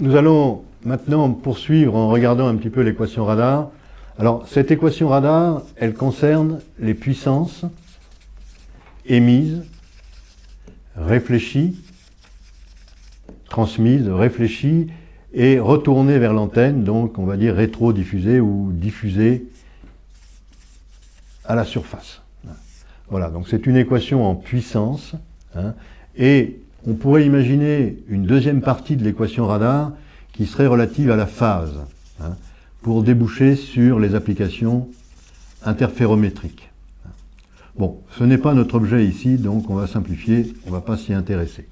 Nous allons maintenant poursuivre en regardant un petit peu l'équation radar. Alors, cette équation radar, elle concerne les puissances émises, réfléchies, transmises, réfléchies et retournées vers l'antenne, donc on va dire rétro-diffusées ou diffusées à la surface. Voilà, donc c'est une équation en puissance, hein, et on pourrait imaginer une deuxième partie de l'équation radar qui serait relative à la phase, hein, pour déboucher sur les applications interférométriques. Bon, ce n'est pas notre objet ici, donc on va simplifier, on ne va pas s'y intéresser.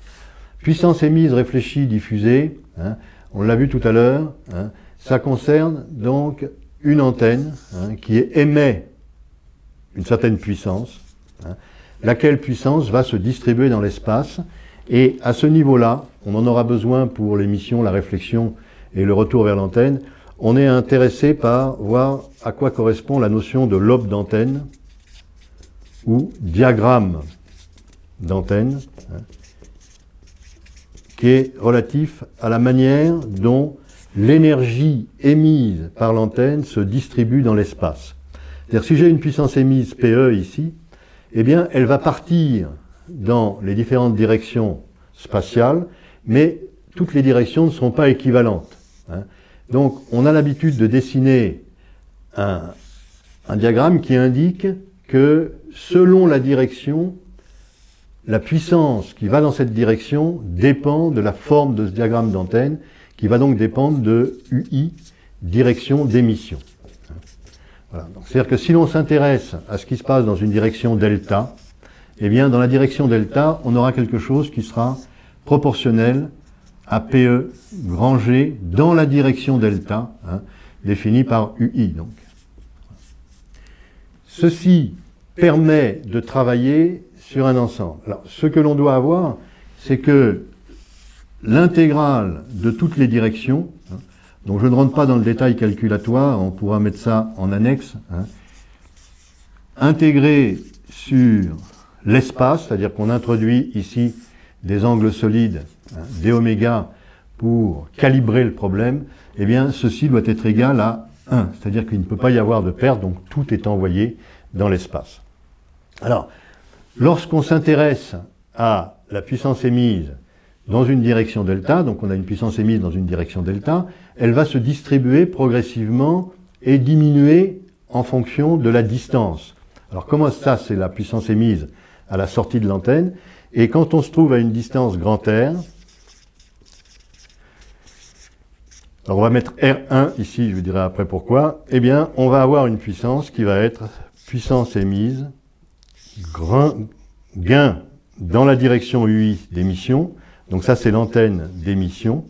Puissance émise, réfléchie, diffusée, hein, on l'a vu tout à l'heure, hein, ça concerne donc une antenne qui émet une certaine puissance, laquelle puissance va se distribuer dans l'espace et à ce niveau-là, on en aura besoin pour l'émission, la réflexion et le retour vers l'antenne, on est intéressé par voir à quoi correspond la notion de lobe d'antenne ou diagramme d'antenne, hein, qui est relatif à la manière dont l'énergie émise par l'antenne se distribue dans l'espace. C'est-à-dire si j'ai une puissance émise PE ici, eh bien elle va partir dans les différentes directions spatiales, mais toutes les directions ne sont pas équivalentes. Hein. Donc on a l'habitude de dessiner un, un diagramme qui indique que selon la direction, la puissance qui va dans cette direction dépend de la forme de ce diagramme d'antenne, qui va donc dépendre de UI, direction d'émission. Voilà. C'est-à-dire que si l'on s'intéresse à ce qui se passe dans une direction delta, eh bien, dans la direction delta, on aura quelque chose qui sera proportionnel à PE grand G dans la direction delta, hein, définie par UI. Donc. Ceci permet de travailler sur un ensemble. Alors, ce que l'on doit avoir, c'est que l'intégrale de toutes les directions, hein, donc je ne rentre pas dans le détail calculatoire, on pourra mettre ça en annexe, hein, intégrée sur l'espace, c'est-à-dire qu'on introduit ici des angles solides, hein, des oméga, pour calibrer le problème, eh bien, ceci doit être égal à 1. C'est-à-dire qu'il ne peut pas y avoir de perte, donc tout est envoyé dans l'espace. Alors, lorsqu'on s'intéresse à la puissance émise dans une direction delta, donc on a une puissance émise dans une direction delta, elle va se distribuer progressivement et diminuer en fonction de la distance. Alors comment ça, c'est la puissance émise à la sortie de l'antenne. Et quand on se trouve à une distance grand R, alors on va mettre R1 ici, je vous dirai après pourquoi, eh bien on va avoir une puissance qui va être puissance émise, grand, gain dans la direction UI d'émission, donc ça c'est l'antenne d'émission,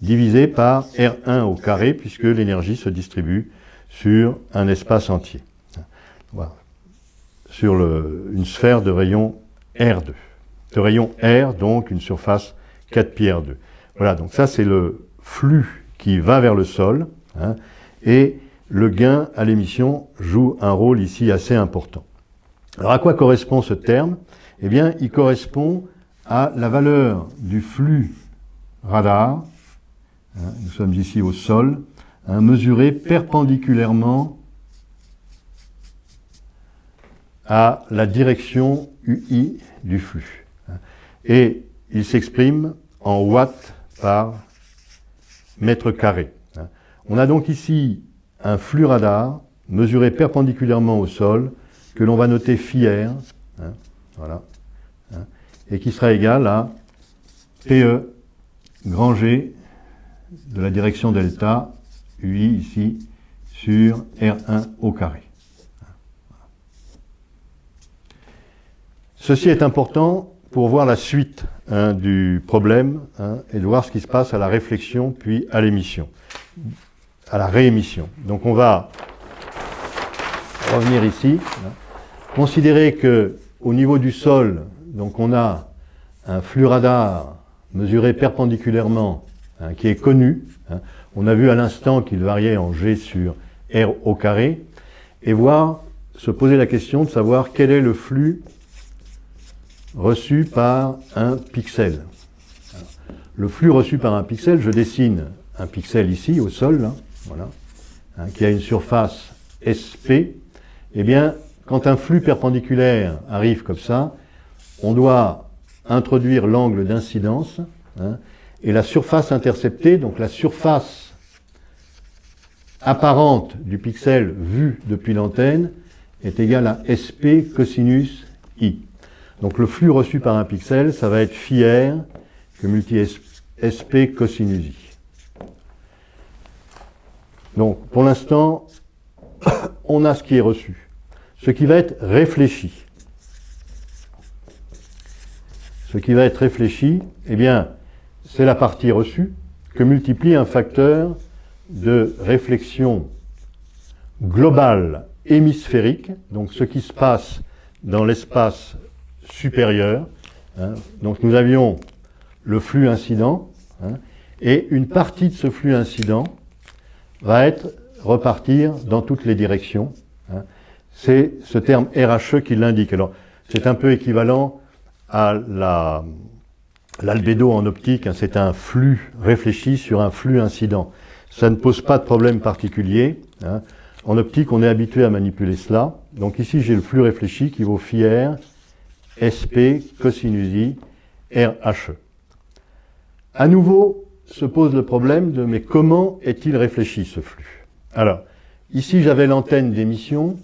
divisé par R1 au carré, puisque l'énergie se distribue sur un espace entier. Voilà sur une sphère de rayon R2. De rayon R, donc une surface 4 pi R2. Voilà, donc ça c'est le flux qui va vers le sol, hein, et le gain à l'émission joue un rôle ici assez important. Alors à quoi correspond ce terme? Eh bien, il correspond à la valeur du flux radar, hein, nous sommes ici au sol, hein, mesuré perpendiculairement à la direction UI du flux. Et il s'exprime en watts par mètre carré. On a donc ici un flux radar mesuré perpendiculairement au sol que l'on va noter phi r, hein, voilà, hein, et qui sera égal à PE grand G de la direction delta, UI ici, sur R1 au carré. Ceci est important pour voir la suite hein, du problème hein, et de voir ce qui se passe à la réflexion puis à l'émission, à la réémission. Donc on va revenir ici, hein. considérer que au niveau du sol, donc on a un flux radar mesuré perpendiculairement qui est connu. On a vu à l'instant qu'il variait en G sur R au carré et voir se poser la question de savoir quel est le flux reçu par un pixel. le flux reçu par un pixel, je dessine un pixel ici au sol, là, voilà, hein, qui a une surface SP, eh bien, quand un flux perpendiculaire arrive comme ça, on doit introduire l'angle d'incidence, hein, et la surface interceptée, donc la surface apparente du pixel vu depuis l'antenne, est égale à SP cosinus I. Donc le flux reçu par un pixel, ça va être phi r que multi SP cosinus. Donc pour l'instant, on a ce qui est reçu. Ce qui va être réfléchi. Ce qui va être réfléchi, eh bien, c'est la partie reçue que multiplie un facteur de réflexion globale hémisphérique, donc ce qui se passe dans l'espace supérieur. Hein. Donc nous avions le flux incident, hein, et une partie de ce flux incident va être repartir dans toutes les directions. Hein. C'est ce terme RHE qui l'indique. Alors c'est un peu équivalent à l'albédo en optique, c'est un flux réfléchi sur un flux incident. Ça ne pose pas de problème particulier. En optique, on est habitué à manipuler cela. Donc ici, j'ai le flux réfléchi qui vaut phi r, SP, cosinus I, RHE. À nouveau, se pose le problème de mais comment est-il réfléchi ce flux? Alors, ici j'avais l'antenne d'émission.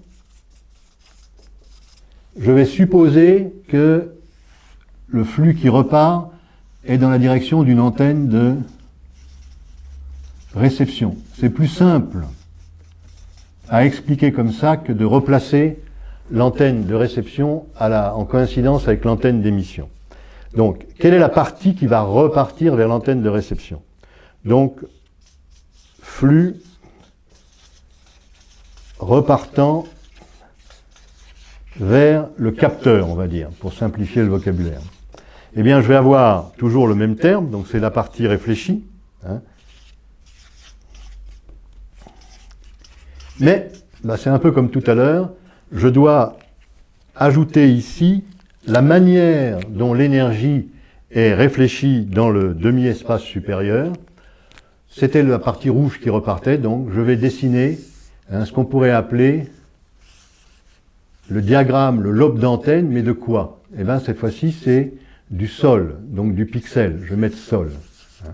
Je vais supposer que le flux qui repart est dans la direction d'une antenne de réception. C'est plus simple à expliquer comme ça que de replacer l'antenne de réception en coïncidence avec l'antenne d'émission. Donc, quelle est la partie qui va repartir vers l'antenne de réception? Donc, flux repartant vers le capteur, on va dire, pour simplifier le vocabulaire. Eh bien, je vais avoir toujours le même terme, donc c'est la partie réfléchie. Hein, Mais, bah, c'est un peu comme tout à l'heure, je dois ajouter ici la manière dont l'énergie est réfléchie dans le demi-espace supérieur. C'était la partie rouge qui repartait, donc je vais dessiner hein, ce qu'on pourrait appeler le diagramme, le lobe d'antenne, mais de quoi? Eh bien, cette fois-ci, c'est du sol, donc du pixel. Je vais mettre sol. Hein.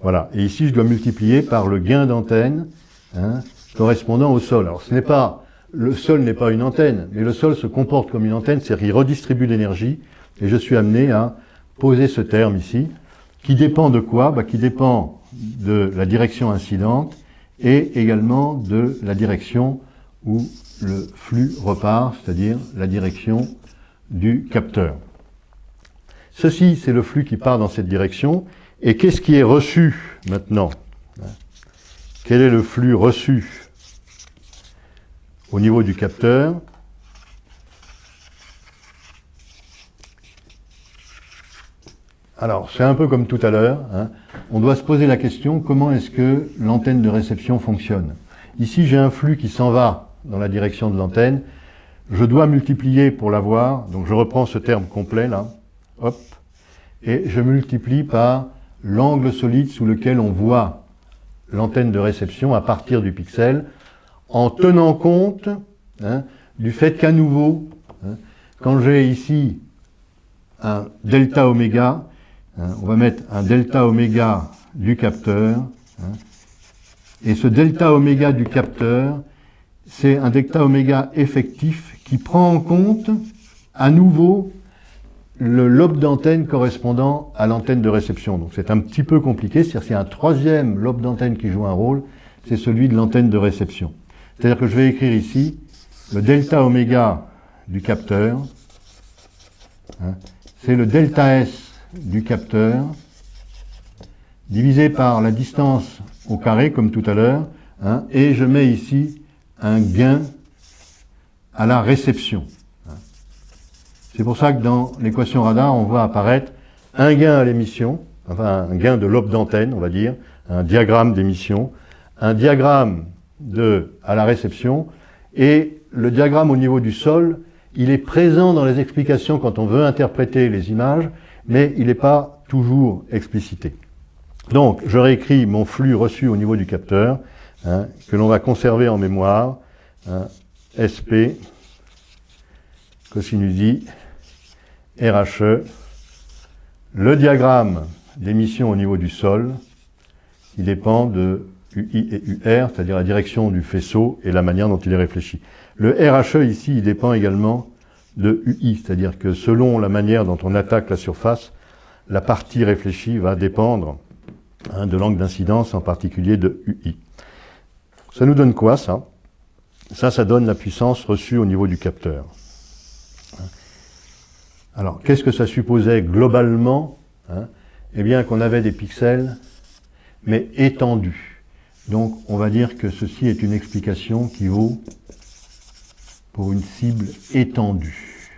Voilà. Et ici, je dois multiplier par le gain d'antenne, hein, correspondant au sol. Alors ce n'est pas, le sol n'est pas une antenne, mais le sol se comporte comme une antenne, c'est-à-dire qu'il redistribue l'énergie, et je suis amené à poser ce terme ici, qui dépend de quoi? Bah, Qui dépend de la direction incidente et également de la direction où le flux repart, c'est-à-dire la direction du capteur. Ceci, c'est le flux qui part dans cette direction. Et qu'est-ce qui est reçu maintenant? Quel est le flux reçu? Au niveau du capteur. Alors, c'est un peu comme tout à l'heure. Hein. On doit se poser la question, comment est-ce que l'antenne de réception fonctionne? Ici, j'ai un flux qui s'en va dans la direction de l'antenne. Je dois multiplier pour l'avoir. Donc, je reprends ce terme complet, là. Hop. Et je multiplie par l'angle solide sous lequel on voit l'antenne de réception à partir du pixel en tenant compte hein, du fait qu'à nouveau, hein, quand j'ai ici un delta oméga, hein, on va mettre un delta oméga du capteur, et ce delta oméga du capteur, c'est un delta oméga effectif qui prend en compte à nouveau le lobe d'antenne correspondant à l'antenne de réception. Donc c'est un petit peu compliqué, c'est-à-dire qu'il y a un troisième lobe d'antenne qui joue un rôle, c'est celui de l'antenne de réception. C'est-à-dire que je vais écrire ici le delta oméga du capteur, hein, c'est le delta S du capteur, divisé par la distance au carré, comme tout à l'heure, hein, et je mets ici un gain à la réception. Hein. C'est pour ça que dans l'équation radar, on voit apparaître un gain à l'émission, enfin un gain de lobe d'antenne, on va dire, un diagramme d'émission, un diagramme de, à la réception, et le diagramme au niveau du sol, il est présent dans les explications quand on veut interpréter les images, mais il n'est pas toujours explicité. Donc, je réécris mon flux reçu au niveau du capteur, hein, que l'on va conserver en mémoire, hein, SP, cosinus I, RHE, le diagramme d'émission au niveau du sol, il dépend de UI et UR, c'est-à-dire la direction du faisceau et la manière dont il est réfléchi. Le RHE ici, dépend également de UI, c'est-à-dire que selon la manière dont on attaque la surface, la partie réfléchie va dépendre hein, de l'angle d'incidence, en particulier de UI. Ça nous donne quoi, ça? Ça, ça donne la puissance reçue au niveau du capteur. Alors, qu'est-ce que ça supposait globalement hein? Eh bien, qu'on avait des pixels, mais étendus. Donc, on va dire que ceci est une explication qui vaut pour une cible étendue.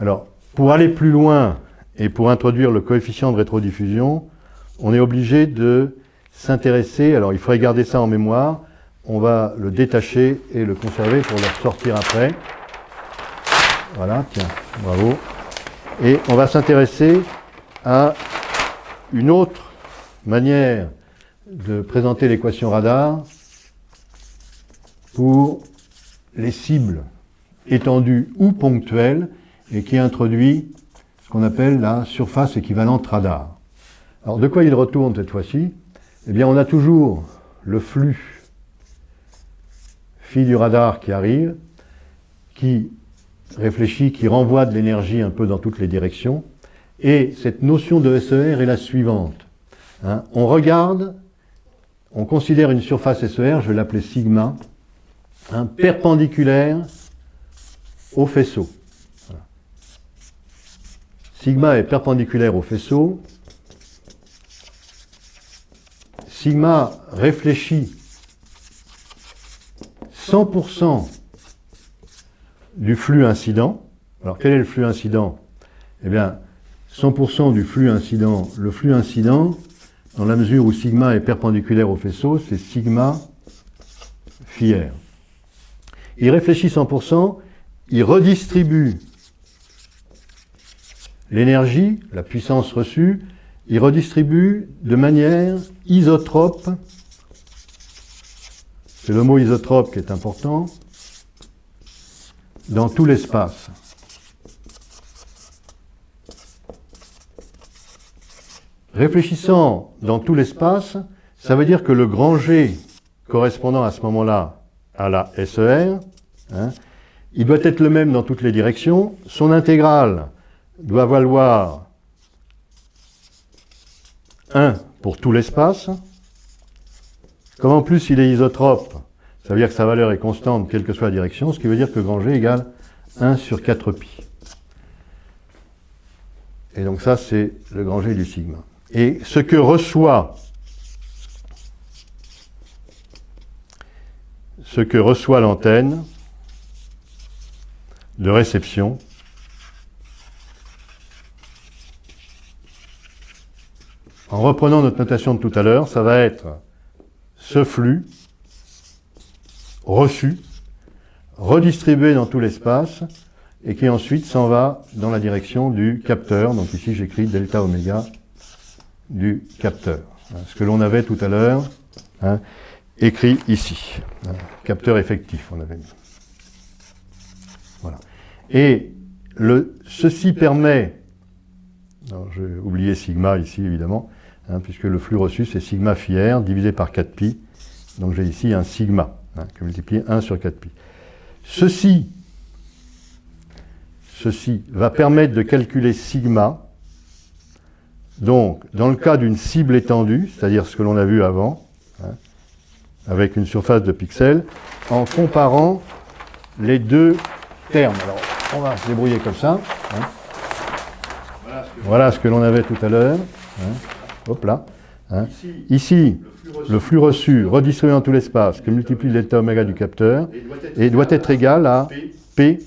Alors, pour aller plus loin et pour introduire le coefficient de rétrodiffusion, on est obligé de s'intéresser, alors il faudrait garder ça en mémoire, on va le détacher et le conserver pour le ressortir après. Voilà, tiens, bravo. Et on va s'intéresser à une autre manière de présenter l'équation radar pour les cibles étendues ou ponctuelles et qui introduit ce qu'on appelle la surface équivalente radar. Alors de quoi il retourne cette fois-ci? Eh bien on a toujours le flux phi du radar qui arrive, qui réfléchit, qui renvoie de l'énergie un peu dans toutes les directions. Et cette notion de SER est la suivante. Hein. on regarde, on considère une surface SER, je vais l'appeler sigma, perpendiculaire au faisceau. Sigma est perpendiculaire au faisceau. Sigma réfléchit 100% du flux incident. Alors quel est le flux incident? Eh bien, 100% du flux incident. Le flux incident, dans la mesure où sigma est perpendiculaire au faisceau, c'est sigma phi r. Il réfléchit 100%, il redistribue l'énergie, la puissance reçue, il redistribue de manière isotrope, c'est le mot isotrope qui est important, dans tout l'espace. Réfléchissant dans tout l'espace, ça veut dire que le grand G correspondant à ce moment-là à la SER, hein, il doit être le même dans toutes les directions. Son intégrale doit valoir 1 pour tout l'espace. Comme en plus il est isotrope, ça veut dire que sa valeur est constante, quelle que soit la direction, ce qui veut dire que grand G égale 1 sur 4pi. Et donc ça, c'est le grand G du sigma. Et ce que reçoit ce que reçoit l'antenne de réception en reprenant notre notation de tout à l'heure, ça va être ce flux reçu, redistribué dans tout l'espace, et qui ensuite s'en va dans la direction du capteur. Donc ici j'écris delta oméga du capteur. Ce que l'on avait tout à l'heure, hein, écrit ici. Hein, capteur effectif, on avait mis. Voilà. Et ceci permet, j'ai oublié sigma ici évidemment, hein, puisque le flux reçu c'est sigma phi divisé par 4pi, donc j'ai ici un sigma. Hein, que multiplier 1 sur 4pi. Ceci, ceci va permettre de calculer sigma, donc dans le cas d'une cible étendue, c'est-à-dire ce que l'on a vu avant, hein, avec une surface de pixels, en comparant les deux termes. Alors, on va se débrouiller comme ça. Hein. Voilà ce que l'on avait tout à l'heure. Hop là. Ici, le flux reçu redistribué dans tout l'espace que multiplie delta oméga du capteur et doit être égal à P,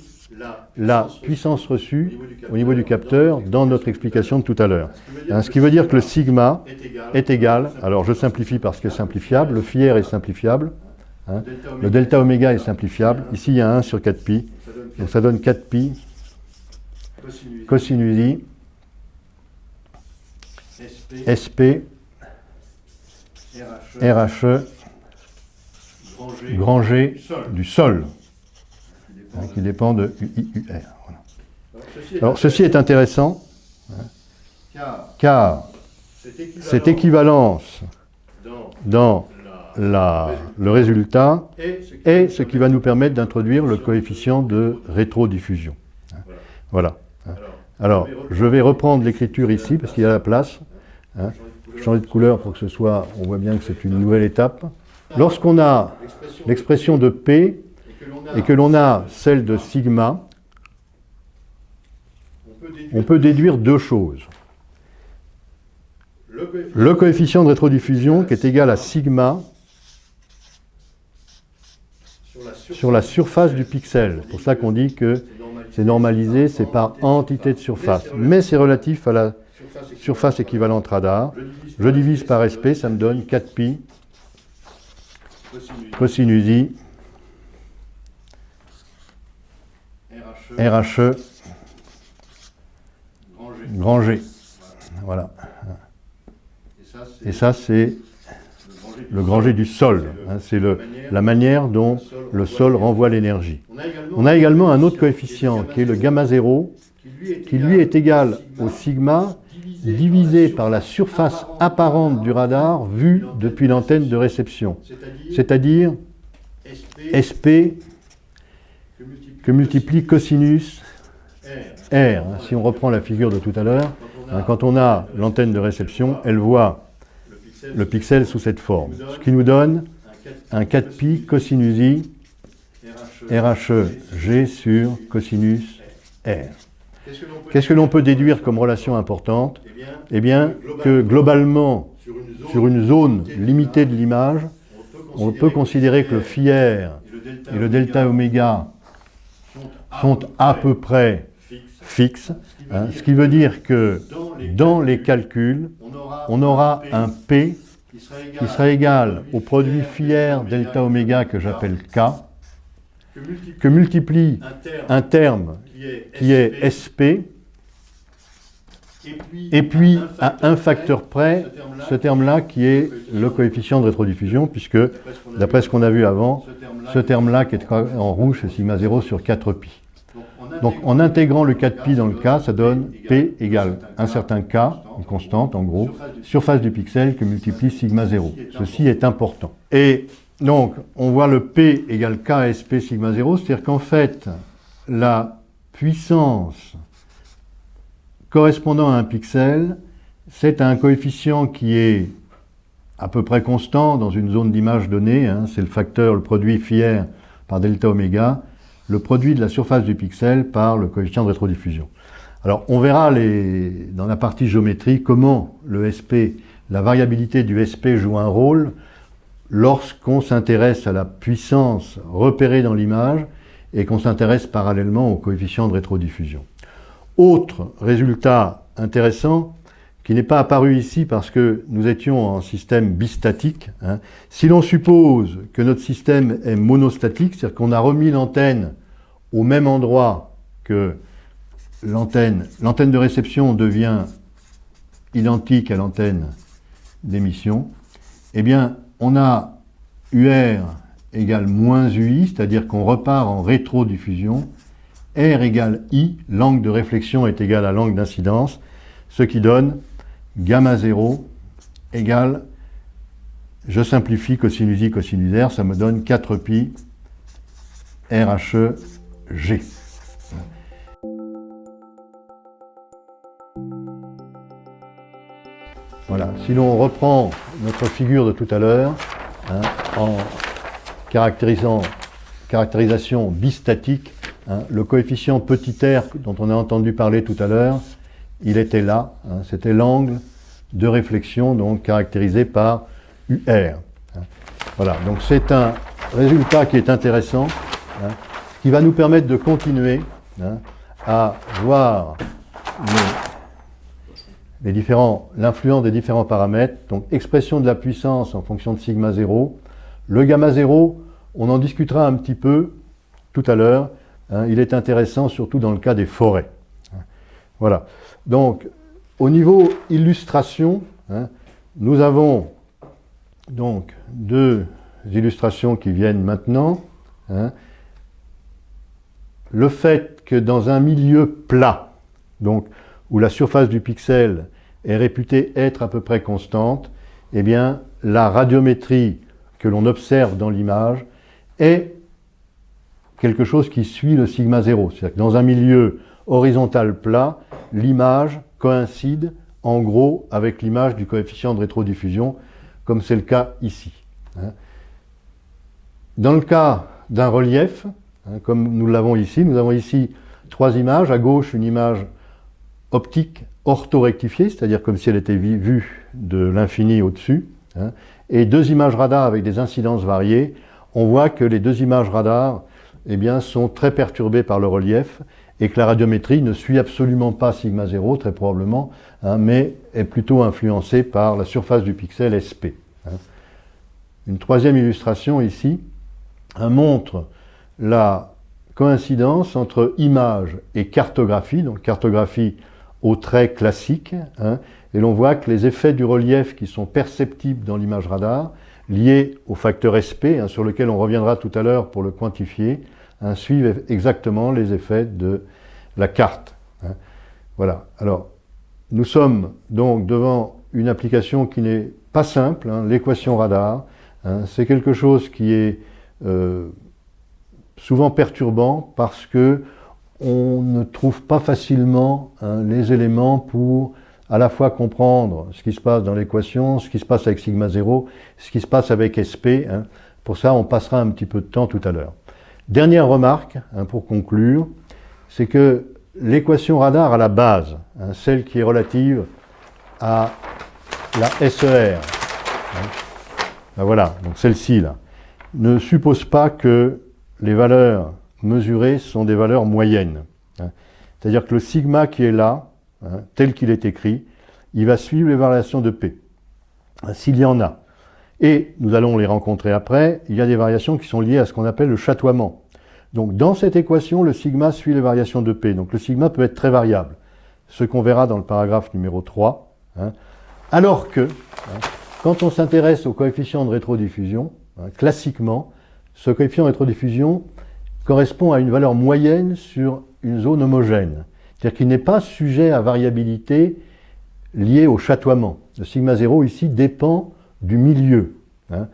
la puissance reçue au niveau du capteur dans notre explication de tout à l'heure. Hein, ce qui veut dire que le sigma est égal, alors je simplifie parce que simplifiable, le phi r est simplifiable, hein, le delta oméga est simplifiable, ici il y a 1 sur 4pi, donc ça donne 4pi cosinus SP, RHE, grand G du sol, hein, qui dépend de UIUR. Voilà. Alors ceci est intéressant, hein, car cette équivalence dans la, le résultat est ce qui va nous permettre d'introduire le coefficient de rétrodiffusion. Voilà. Alors, je vais reprendre l'écriture ici, parce qu'il y a la place. Hein. Changer de couleur pour que ce soit, on voit bien que c'est une nouvelle étape. Lorsqu'on a l'expression de P et que l'on a celle de sigma, on peut déduire deux choses. Le coefficient de rétrodiffusion qui est égal à sigma sur la surface du pixel. C'est pour ça qu'on dit que c'est normalisé, c'est par entité de surface. Mais c'est relatif à la surface équivalente radar. Je divise par SP, ça me donne 4pi cosinus I RHE grand G. Voilà. Et ça, c'est le grand G du sol. Hein, c'est la manière dont le sol renvoie l'énergie. On a également un autre coefficient qui est le gamma 0, qui lui est égal au sigma divisé par la surface apparente du radar vue depuis l'antenne de réception, c'est-à-dire SP que multiplie cosinus R. Si on reprend la figure de tout à l'heure, hein, quand on a l'antenne de réception, elle voit le pixel sous cette forme, ce qui nous donne un 4pi cosinus i RHE G sur cosinus R. Qu'est-ce que l'on peut déduire comme relation importante? Eh bien, que globalement, sur une zone limitée de l'image, on peut considérer que le phi R et le delta oméga sont à peu près fixes, hein, ce qui veut dire que dans les calculs, on aura un P qui sera égal au produit R delta oméga que j'appelle K, que multiplie un terme qui est SP, et puis à un facteur près, ce terme-là qui est le coefficient de rétrodiffusion, puisque d'après ce qu'on a vu avant, ce terme-là qui est en rouge, c'est sigma 0 sur 4pi. Donc en intégrant le 4pi dans le K, ça donne P égale un certain K, une constante en gros, surface du pixel que multiplie sigma 0. Ceci est important. Et donc, on voit le P égale K SP sigma 0, c'est-à-dire qu'en fait, la puissance correspondant à un pixel, c'est un coefficient qui est à peu près constant dans une zone d'image donnée, hein, c'est le facteur, le produit phi r par delta oméga, le produit de la surface du pixel par le coefficient de rétrodiffusion. Alors on verra dans la partie géométrie comment le SP, la variabilité du SP joue un rôle lorsqu'on s'intéresse à la puissance repérée dans l'image et qu'on s'intéresse parallèlement au coefficient de rétrodiffusion. Autre résultat intéressant, qui n'est pas apparu ici parce que nous étions en système bistatique. Hein. Si l'on suppose que notre système est monostatique, c'est-à-dire qu'on a remis l'antenne au même endroit que l'antenne, de réception devient identique à l'antenne d'émission, eh bien, on a UR égale moins UI, c'est-à-dire qu'on repart en rétrodiffusion, R égale I, l'angle de réflexion est égal à l'angle d'incidence, ce qui donne gamma 0 égale, je simplifie cosinus I, cosinus R, ça me donne 4pi RHE G. Voilà, si l'on reprend notre figure de tout à l'heure, hein, en caractérisant, caractérisation bistatique, hein, le coefficient petit r dont on a entendu parler tout à l'heure, il était là, hein, c'était l'angle de réflexion donc caractérisé par UR. Voilà, donc c'est un résultat qui est intéressant, qui va nous permettre de continuer à voir l'influence des différents paramètres, donc expression de la puissance en fonction de sigma 0. Le gamma 0, on en discutera un petit peu tout à l'heure. Hein. il est intéressant surtout dans le cas des forêts. Voilà. Donc, au niveau illustration, hein, nous avons donc deux illustrations qui viennent maintenant. Hein. Le fait que dans un milieu plat, donc où la surface du pixel est réputée être à peu près constante, eh bien, la radiométrie que l'on observe dans l'image est quelque chose qui suit le sigma 0. C'est-à-dire que dans un milieu horizontal plat, l'image coïncide en gros avec l'image du coefficient de rétrodiffusion, comme c'est le cas ici. Hein. Dans le cas d'un relief, hein, comme nous l'avons ici, nous avons ici trois images. À gauche, une image optique orthorectifiée, c'est-à-dire comme si elle était vue de l'infini au-dessus, hein, et deux images radar avec des incidences variées. On voit que les deux images radar eh bien, sont très perturbées par le relief et que la radiométrie ne suit absolument pas sigma 0, très probablement, hein, mais est plutôt influencée par la surface du pixel SP. Une troisième illustration ici montre la coïncidence entre image et cartographie, donc cartographie au trait classique, hein, et l'on voit que les effets du relief qui sont perceptibles dans l'image radar, liés au facteur SP, sur lequel on reviendra tout à l'heure pour le quantifier, hein, suivent exactement les effets de la carte. Hein. Voilà. Alors, nous sommes donc devant une application qui n'est pas simple, hein, l'équation radar. C'est quelque chose qui est euh, souvent perturbant parce que on ne trouve pas facilement les éléments pour à la fois comprendre ce qui se passe dans l'équation, ce qui se passe avec sigma 0, ce qui se passe avec SP. Pour ça, on passera un petit peu de temps tout à l'heure. Dernière remarque, hein, pour conclure, c'est que l'équation radar à la base, hein, celle qui est relative à la SER, hein, ben voilà, donc celle-ci là, ne suppose pas que les valeurs mesurées sont des valeurs moyennes. C'est-à-dire que le sigma qui est là, tel qu'il est écrit, il va suivre les variations de P, s'il y en a. Et nous allons les rencontrer après, il y a des variations qui sont liées à ce qu'on appelle le chatoiement. Donc dans cette équation, le sigma suit les variations de P. Donc le sigma peut être très variable, ce qu'on verra dans le paragraphe numéro 3. Hein. Alors que, hein, quand on s'intéresse au coefficient de rétrodiffusion, hein, classiquement, ce coefficient rétrodiffusion correspond à une valeur moyenne sur une zone homogène. C'est-à-dire qu'il n'est pas sujet à variabilité liée au chatoiement. Le sigma 0 ici dépend du milieu. Hein.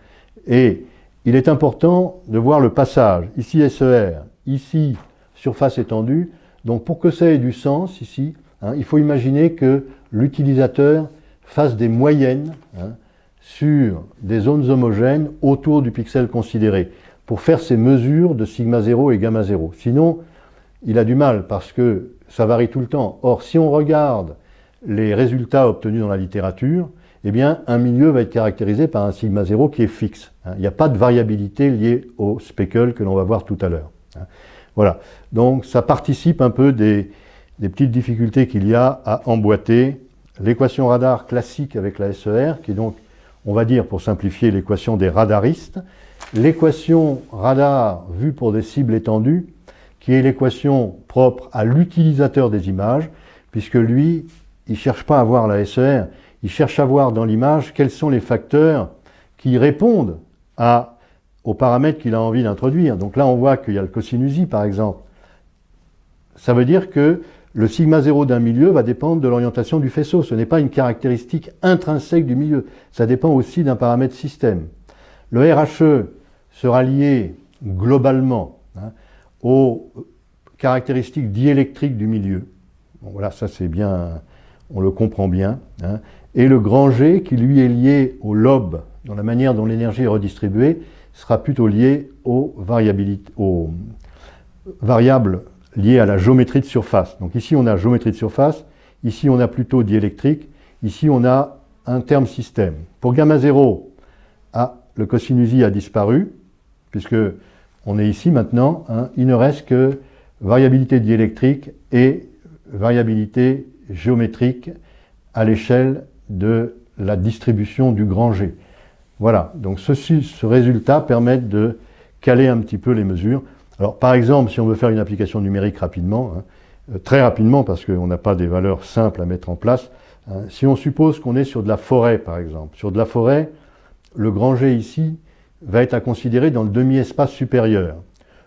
Et il est important de voir le passage. Ici SER, ici surface étendue. Donc pour que ça ait du sens ici, hein, il faut imaginer que l'utilisateur fasse des moyennes hein, sur des zones homogènes autour du pixel considéré pour faire ces mesures de sigma 0 et gamma 0. Sinon, il a du mal parce que ça varie tout le temps. Or, si on regarde les résultats obtenus dans la littérature, eh bien, un milieu va être caractérisé par un sigma 0 qui est fixe. Hein. Il n'y a pas de variabilité liée au speckle que l'on va voir tout à l'heure. Hein. Voilà. Donc, ça participe un peu des, petites difficultés qu'il y a à emboîter l'équation radar classique avec la SER, qui est donc, on va dire, pour simplifier, l'équation des radaristes, l'équation radar vue pour des cibles étendues, qui est l'équation propre à l'utilisateur des images, puisque lui, il ne cherche pas à voir la SER, il cherche à voir dans l'image quels sont les facteurs qui répondent à, aux paramètres qu'il a envie d'introduire. Donc là, on voit qu'il y a le cosinus par exemple. Ça veut dire que le sigma 0 d'un milieu va dépendre de l'orientation du faisceau. Ce n'est pas une caractéristique intrinsèque du milieu. Ça dépend aussi d'un paramètre système. Le RHE sera lié globalement hein, aux caractéristiques diélectriques du milieu. voilà, ça c'est bien, on le comprend bien. Hein et le grand G, qui lui est lié au lobe, dans la manière dont l'énergie est redistribuée, sera plutôt lié aux, variables liées à la géométrie de surface. Donc ici on a géométrie de surface, ici on a plutôt diélectrique, ici on a un terme système. Pour gamma 0, ah, le cosinus a disparu, puisque on est ici maintenant, hein, il ne reste que variabilité diélectrique et variabilité géométrique à l'échelle de la distribution du grand G. Voilà, donc ce résultat permet de caler un petit peu les mesures. Alors par exemple, si on veut faire une application numérique rapidement, hein, euh, très rapidement parce qu'on n'a pas des valeurs simples à mettre en place, Hein. Si on suppose qu'on est sur de la forêt, par exemple, sur de la forêt, le grand G ici va être à considérer dans le demi-espace supérieur.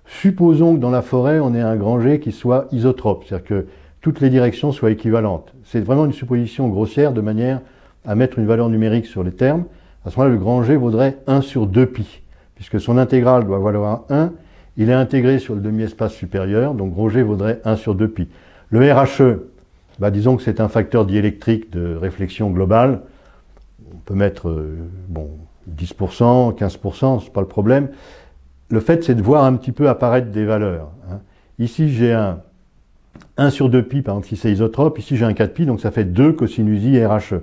Supposons que dans la forêt, on ait un grand G qui soit isotrope, c'est-à-dire que toutes les directions soient équivalentes. C'est vraiment une supposition grossière de manière à mettre une valeur numérique sur les termes. À ce moment-là, le grand G vaudrait 1 sur 2pi, puisque son intégrale doit valoir 1. Il est intégré sur le demi-espace supérieur, donc grand G vaudrait 1 sur 2pi. Le RHE, bah, disons que c'est un facteur diélectrique de réflexion globale. On peut mettre euh, bon, 10%, 15%, c'est pas le problème. Le fait, c'est de voir un petit peu apparaître des valeurs. Hein. Ici, j'ai un 1 sur 2pi, par exemple, si c'est isotrope. Ici, j'ai un 4pi, donc ça fait 2 cosinus i RHE.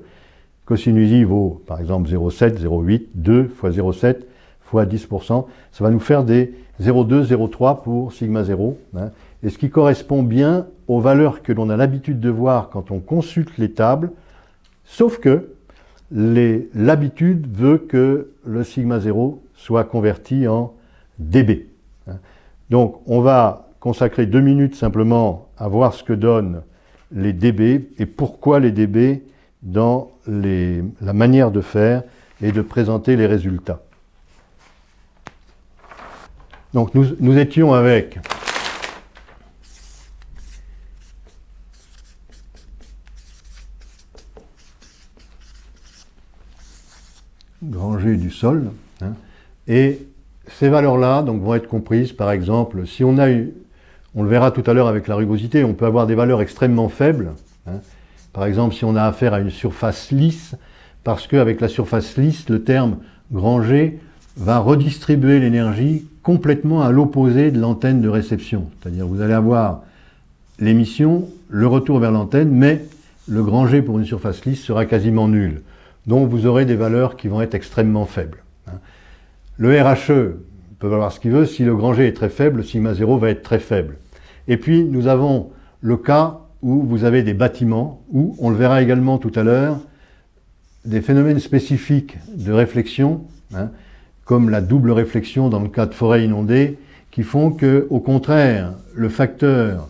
Cosinus i vaut, par exemple, 0,7, 0,8, 2 fois 0,7 fois 10%. Ça va nous faire des 0,2, 0,3 pour sigma 0. Hein. Et ce qui correspond bien aux valeurs que l'on a l'habitude de voir quand on consulte les tables, sauf que l'habitude veut que le sigma 0 soit converti en dB. Donc on va consacrer deux minutes simplement à voir ce que donnent les dB et pourquoi les dB dans la manière de faire et de présenter les résultats. Donc nous étions avec grand G du sol. Hein. et ces valeurs-là vont être comprises, par exemple, si on a eu, on le verra tout à l'heure avec la rugosité, on peut avoir des valeurs extrêmement faibles. Hein. par exemple, si on a affaire à une surface lisse, parce qu'avec la surface lisse, le terme grand G va redistribuer l'énergie complètement à l'opposé de l'antenne de réception. C'est-à-dire vous allez avoir l'émission, le retour vers l'antenne, mais le grand G pour une surface lisse sera quasiment nul. Donc vous aurez des valeurs qui vont être extrêmement faibles. Hein. Le RHE peut valoir ce qu'il veut, si le G est très faible, le sigma 0 va être très faible. Et puis nous avons le cas où vous avez des bâtiments, où, on le verra également tout à l'heure, des phénomènes spécifiques de réflexion, hein, comme la double réflexion dans le cas de forêt inondée, qui font que, au contraire, le facteur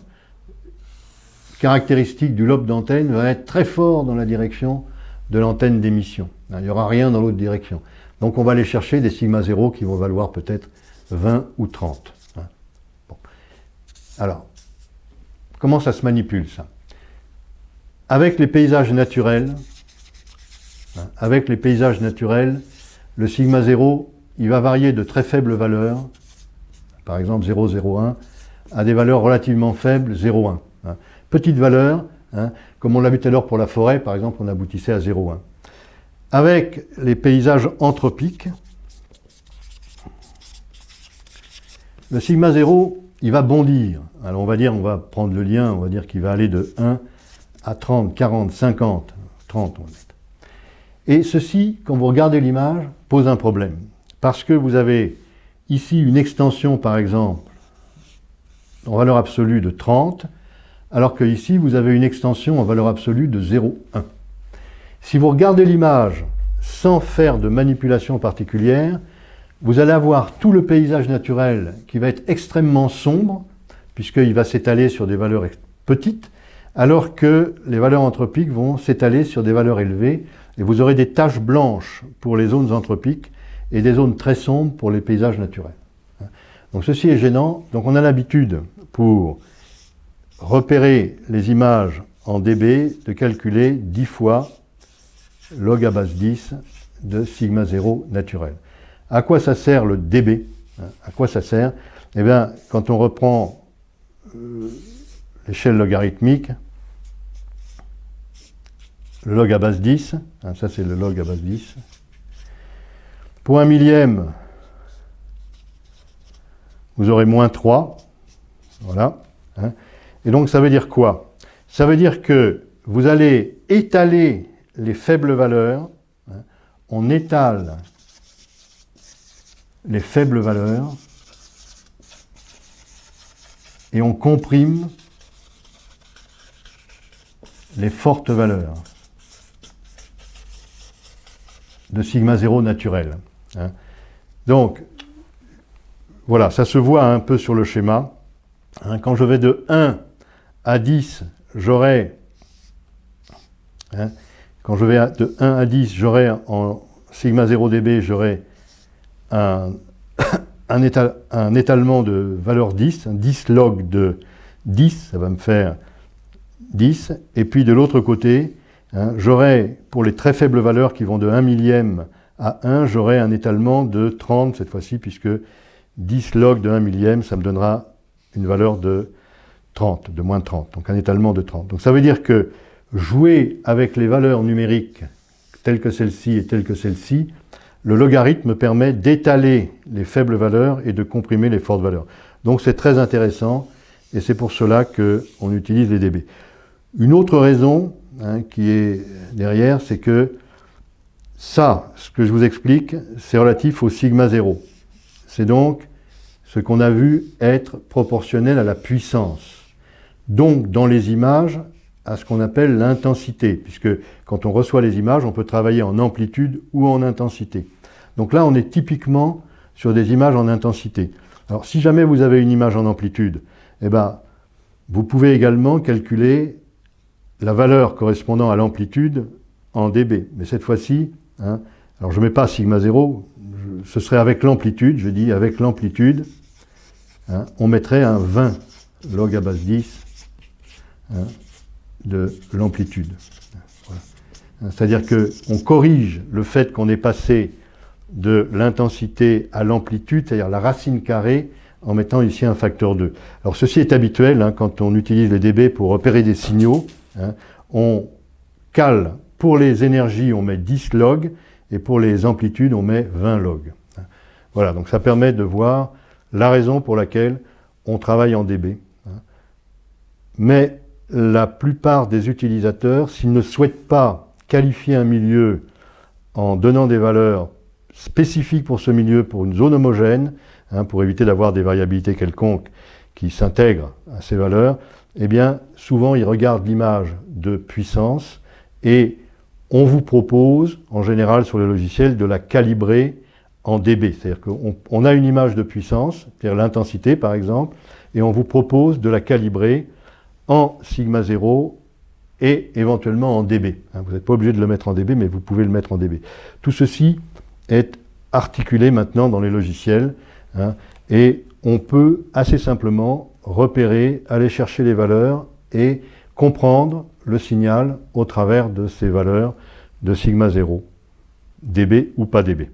caractéristique du lobe d'antenne va être très fort dans la direction de l'antenne d'émission. Il n'y aura rien dans l'autre direction. Donc on va aller chercher des sigma 0 qui vont valoir peut-être 20 ou 30. Hein. Alors, comment ça se manipule ça? Avec les paysages naturels, hein, avec les paysages naturels, le sigma 0, il va varier de très faibles valeurs, par exemple 0,01, à des valeurs relativement faibles, 0,1. Hein. Petite valeur, Hein. Comme on l'a vu tout à l'heure pour la forêt, par exemple, on aboutissait à 0,1. Avec les paysages anthropiques, le sigma 0, il va bondir. Alors on va dire, on va prendre le lien, on va dire qu'il va aller de 1 à 30, 40, 50, 30 on va mettre. Et ceci, quand vous regardez l'image, pose un problème. Parce que vous avez ici une extension, par exemple, en valeur absolue de 30, alors que ici, vous avez une extension en valeur absolue de 0,1. Si vous regardez l'image sans faire de manipulation particulière, vous allez avoir tout le paysage naturel qui va être extrêmement sombre, puisqu'il va s'étaler sur des valeurs petites, alors que les valeurs anthropiques vont s'étaler sur des valeurs élevées, et vous aurez des taches blanches pour les zones anthropiques et des zones très sombres pour les paysages naturels. Donc ceci est gênant, donc on a l'habitude pour repérer les images en dB, de calculer 10 fois log à base 10 de sigma 0 naturel. À quoi ça sert le dB hein, À quoi ça sert? Eh bien, quand on reprend euh, l'échelle logarithmique, le log à base 10, hein, ça c'est le log à base 10, pour un millième, vous aurez moins 3, voilà, hein. Et donc ça veut dire quoi? Ça veut dire que vous allez étaler les faibles valeurs, hein, on étale les faibles valeurs et on comprime les fortes valeurs de sigma 0 naturel. Hein. Donc, voilà, ça se voit un peu sur le schéma. Hein. quand je vais de 1 à 10, j'aurai hein, quand je vais de 1 à 10, j'aurai en sigma 0 dB, j'aurai un, étalement de valeur 10, un 10 log de 10, ça va me faire 10. Et puis de l'autre côté, hein, j'aurai, pour les très faibles valeurs qui vont de 1 millième à 1, j'aurai un étalement de 30 cette fois-ci, puisque 10 log de 1 millième, ça me donnera une valeur de 30, de moins de 30, donc un étalement de 30. Donc ça veut dire que jouer avec les valeurs numériques telles que celle-ci et telles que celle-ci, le logarithme permet d'étaler les faibles valeurs et de comprimer les fortes valeurs. Donc c'est très intéressant et c'est pour cela qu'on utilise les dB. Une autre raison hein, qui est derrière, c'est que ça, ce que je vous explique, c'est relatif au sigma 0. C'est donc ce qu'on a vu être proportionnel à la puissance. Donc, dans les images, à ce qu'on appelle l'intensité, puisque quand on reçoit les images, on peut travailler en amplitude ou en intensité. Donc là, on est typiquement sur des images en intensité. Alors, si jamais vous avez une image en amplitude, eh ben, vous pouvez également calculer la valeur correspondant à l'amplitude en dB. Mais cette fois-ci, hein, alors je ne mets pas sigma 0, ce serait avec l'amplitude, je dis avec l'amplitude, hein, on mettrait un 20 log à base 10 hein, de l'amplitude. C'est-à-dire qu'on corrige le fait qu'on est passé de l'intensité à l'amplitude, c'est-à-dire la racine carrée, en mettant ici un facteur 2. Alors ceci est habituel hein, quand on utilise les dB pour repérer des signaux. Hein. on cale, pour les énergies, on met 10 log, et pour les amplitudes, on met 20 log. Voilà, donc ça permet de voir la raison pour laquelle on travaille en dB. Mais la plupart des utilisateurs, s'ils ne souhaitent pas qualifier un milieu en donnant des valeurs spécifiques pour ce milieu, pour une zone homogène, hein, pour éviter d'avoir des variabilités quelconques qui s'intègrent à ces valeurs, eh bien, souvent, ils regardent l'image de puissance et on vous propose, en général sur le logiciel, de la calibrer en dB. C'est-à-dire qu'on a une image de puissance, c'est-à-dire l'intensité par exemple, et on vous propose de la calibrer en sigma 0 et éventuellement en dB. Hein, vous n'êtes pas obligé de le mettre en dB, mais vous pouvez le mettre en dB. Tout ceci est articulé maintenant dans les logiciels hein, et on peut assez simplement repérer, aller chercher les valeurs et comprendre le signal au travers de ces valeurs de sigma 0, dB ou pas dB.